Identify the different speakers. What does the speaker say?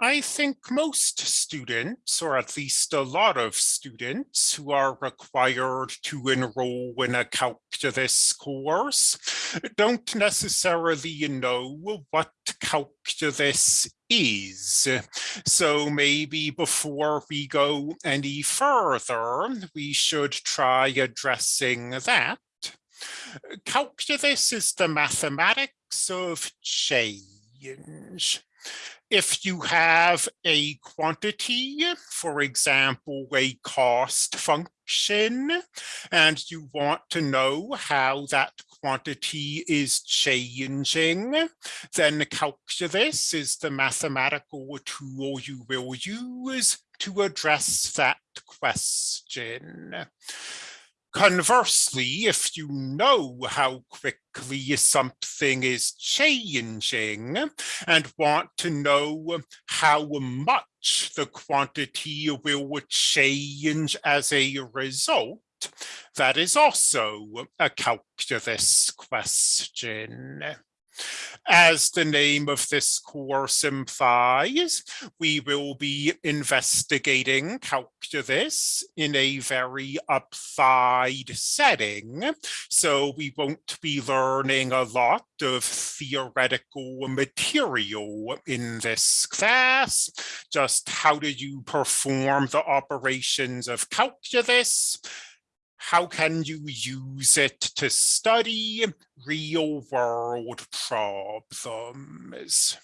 Speaker 1: I think most students, or at least a lot of students who are required to enroll in a calculus course, don't necessarily know what calculus is. So maybe before we go any further, we should try addressing that. Calculus is the mathematics of change if you have a quantity, for example, a cost function, and you want to know how that quantity is changing, then calculus is the mathematical tool you will use to address that question. Conversely, if you know how quickly something is changing and want to know how much the quantity will change as a result, that is also a calculus question. As the name of this course implies, we will be investigating calculus in a very applied setting. So we won't be learning a lot of theoretical material in this class. Just how do you perform the operations of calculus? How can you use it to study real world problems?